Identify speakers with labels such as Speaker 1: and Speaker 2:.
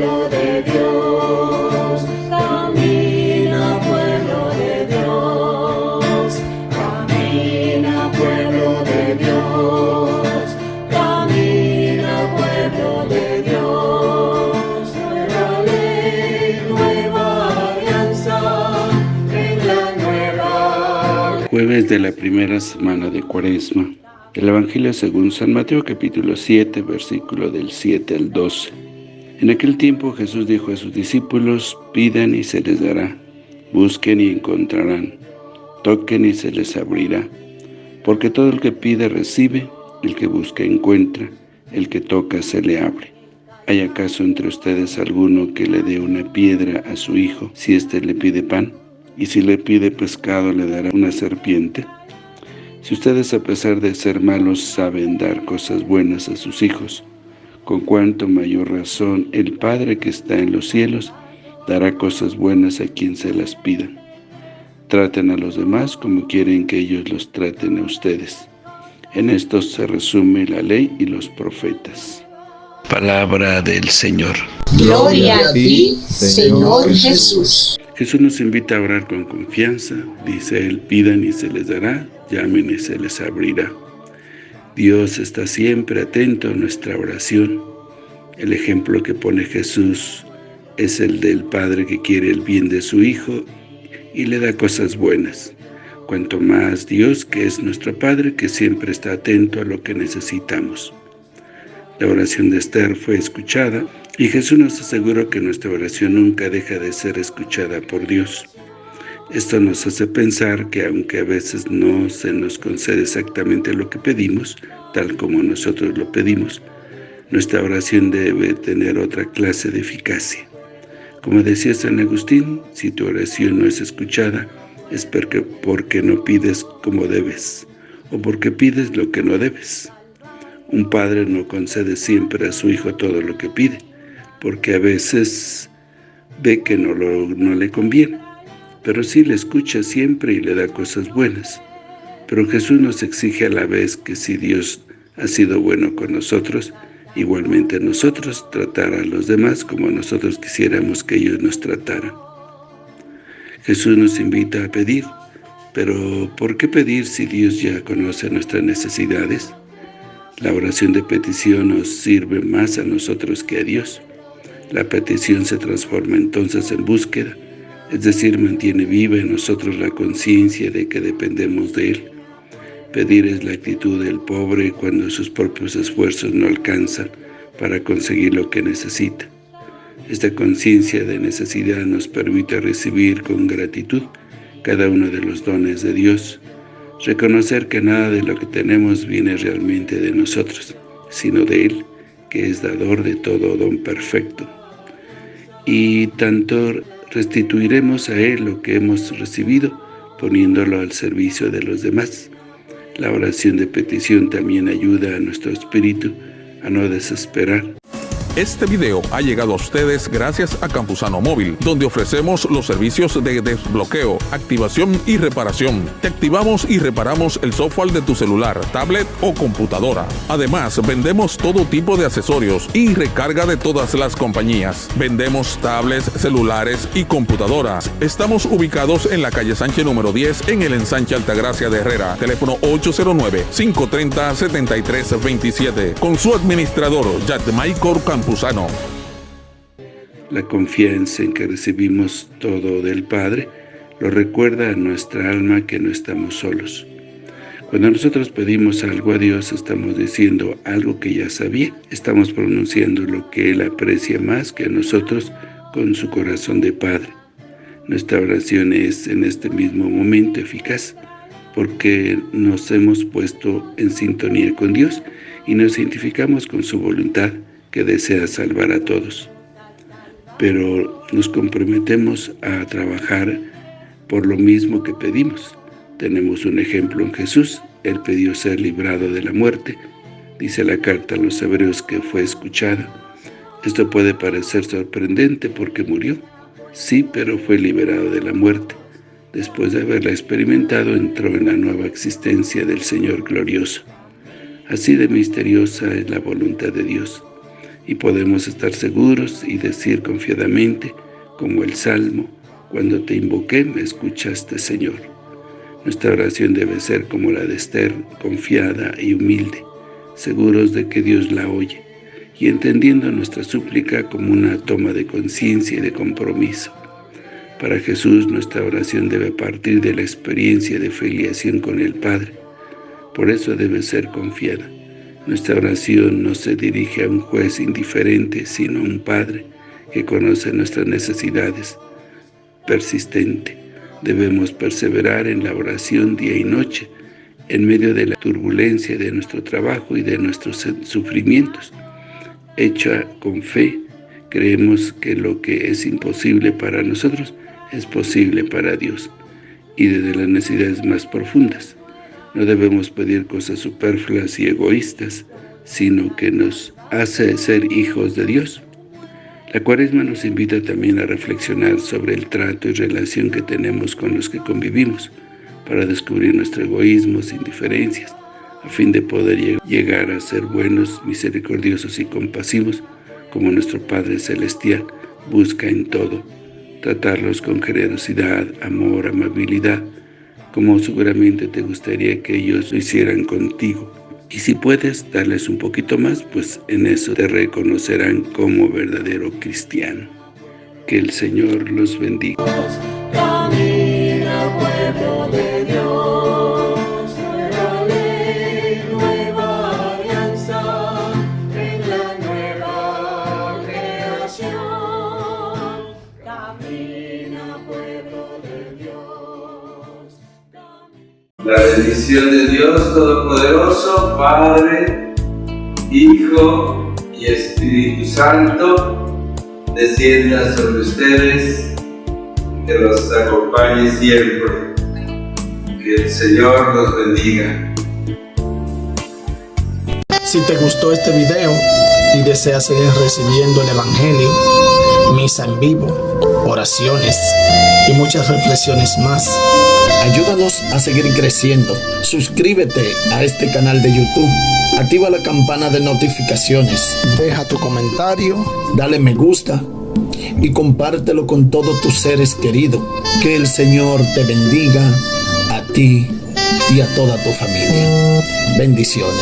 Speaker 1: pueblo de Dios, camina pueblo de Dios, camina pueblo de Dios, camina pueblo de Dios, nueva ley, nueva alianza, en la nueva.
Speaker 2: Jueves de la primera semana de Cuaresma. El Evangelio según San Mateo capítulo 7, versículo del 7 al 12. En aquel tiempo Jesús dijo a sus discípulos, pidan y se les dará, busquen y encontrarán, toquen y se les abrirá. Porque todo el que pide recibe, el que busca encuentra, el que toca se le abre. ¿Hay acaso entre ustedes alguno que le dé una piedra a su hijo si éste le pide pan? ¿Y si le pide pescado le dará una serpiente? Si ustedes a pesar de ser malos saben dar cosas buenas a sus hijos, con cuanto mayor razón el Padre que está en los cielos dará cosas buenas a quien se las pidan. Traten a los demás como quieren que ellos los traten a ustedes. En esto se resume la ley y los profetas. Palabra del Señor.
Speaker 3: Gloria a ti, Señor Jesús.
Speaker 2: Jesús nos invita a orar con confianza. Dice Él, pidan y se les dará, llamen y se les abrirá. Dios está siempre atento a nuestra oración. El ejemplo que pone Jesús es el del Padre que quiere el bien de su Hijo y le da cosas buenas. Cuanto más Dios, que es nuestro Padre, que siempre está atento a lo que necesitamos. La oración de Esther fue escuchada y Jesús nos aseguró que nuestra oración nunca deja de ser escuchada por Dios. Esto nos hace pensar que aunque a veces no se nos concede exactamente lo que pedimos, tal como nosotros lo pedimos, nuestra oración debe tener otra clase de eficacia. Como decía San Agustín, si tu oración no es escuchada, es porque, porque no pides como debes, o porque pides lo que no debes. Un padre no concede siempre a su hijo todo lo que pide, porque a veces ve que no, lo, no le conviene pero sí le escucha siempre y le da cosas buenas. Pero Jesús nos exige a la vez que si Dios ha sido bueno con nosotros, igualmente nosotros tratar a los demás como nosotros quisiéramos que ellos nos trataran. Jesús nos invita a pedir, pero ¿por qué pedir si Dios ya conoce nuestras necesidades? La oración de petición nos sirve más a nosotros que a Dios. La petición se transforma entonces en búsqueda, es decir, mantiene viva en nosotros la conciencia de que dependemos de Él. Pedir es la actitud del pobre cuando sus propios esfuerzos no alcanzan para conseguir lo que necesita. Esta conciencia de necesidad nos permite recibir con gratitud cada uno de los dones de Dios, reconocer que nada de lo que tenemos viene realmente de nosotros, sino de Él, que es dador de todo don perfecto. Y tanto restituiremos a Él lo que hemos recibido, poniéndolo al servicio de los demás. La oración de petición también ayuda a nuestro espíritu a no desesperar,
Speaker 4: este video ha llegado a ustedes gracias a Campusano Móvil, donde ofrecemos los servicios de desbloqueo, activación y reparación. Te activamos y reparamos el software de tu celular, tablet o computadora. Además, vendemos todo tipo de accesorios y recarga de todas las compañías. Vendemos tablets, celulares y computadoras. Estamos ubicados en la calle Sánchez número 10 en el ensanche Altagracia de Herrera. Teléfono 809-530-7327. Con su administrador, Maicor Campusano.
Speaker 2: La confianza en que recibimos todo del Padre lo recuerda a nuestra alma que no estamos solos. Cuando nosotros pedimos algo a Dios, estamos diciendo algo que ya sabía. Estamos pronunciando lo que Él aprecia más que a nosotros con su corazón de Padre. Nuestra oración es en este mismo momento eficaz, porque nos hemos puesto en sintonía con Dios y nos identificamos con su voluntad que desea salvar a todos. Pero nos comprometemos a trabajar por lo mismo que pedimos. Tenemos un ejemplo en Jesús. Él pidió ser librado de la muerte. Dice la carta a los hebreos que fue escuchada. Esto puede parecer sorprendente porque murió. Sí, pero fue liberado de la muerte. Después de haberla experimentado, entró en la nueva existencia del Señor glorioso. Así de misteriosa es la voluntad de Dios y podemos estar seguros y decir confiadamente, como el Salmo, cuando te invoqué me escuchaste, Señor. Nuestra oración debe ser como la de Esther, confiada y humilde, seguros de que Dios la oye, y entendiendo nuestra súplica como una toma de conciencia y de compromiso. Para Jesús nuestra oración debe partir de la experiencia de filiación con el Padre, por eso debe ser confiada. Nuestra oración no se dirige a un juez indiferente, sino a un Padre que conoce nuestras necesidades, persistente. Debemos perseverar en la oración día y noche, en medio de la turbulencia de nuestro trabajo y de nuestros sufrimientos. Hecha con fe, creemos que lo que es imposible para nosotros es posible para Dios, y desde las necesidades más profundas. No debemos pedir cosas superfluas y egoístas, sino que nos hace ser hijos de Dios. La cuaresma nos invita también a reflexionar sobre el trato y relación que tenemos con los que convivimos, para descubrir nuestro egoísmo sin diferencias, a fin de poder llegar a ser buenos, misericordiosos y compasivos, como nuestro Padre Celestial busca en todo, tratarlos con generosidad, amor, amabilidad, como seguramente te gustaría que ellos lo hicieran contigo. Y si puedes darles un poquito más, pues en eso te reconocerán como verdadero cristiano. Que el Señor los bendiga.
Speaker 1: Camina pueblo
Speaker 5: La bendición de Dios Todopoderoso, Padre, Hijo y Espíritu Santo, descienda sobre ustedes, que los acompañe siempre. Que el Señor los bendiga.
Speaker 6: Si te gustó este video y deseas seguir recibiendo el Evangelio, misa en vivo, oraciones y muchas reflexiones más, ayúdanos a seguir creciendo. Suscríbete a este canal de YouTube, activa la campana de notificaciones, deja tu comentario, dale me gusta y compártelo con todos tus seres queridos. Que el Señor te bendiga a ti y a toda tu familia. Bendiciones.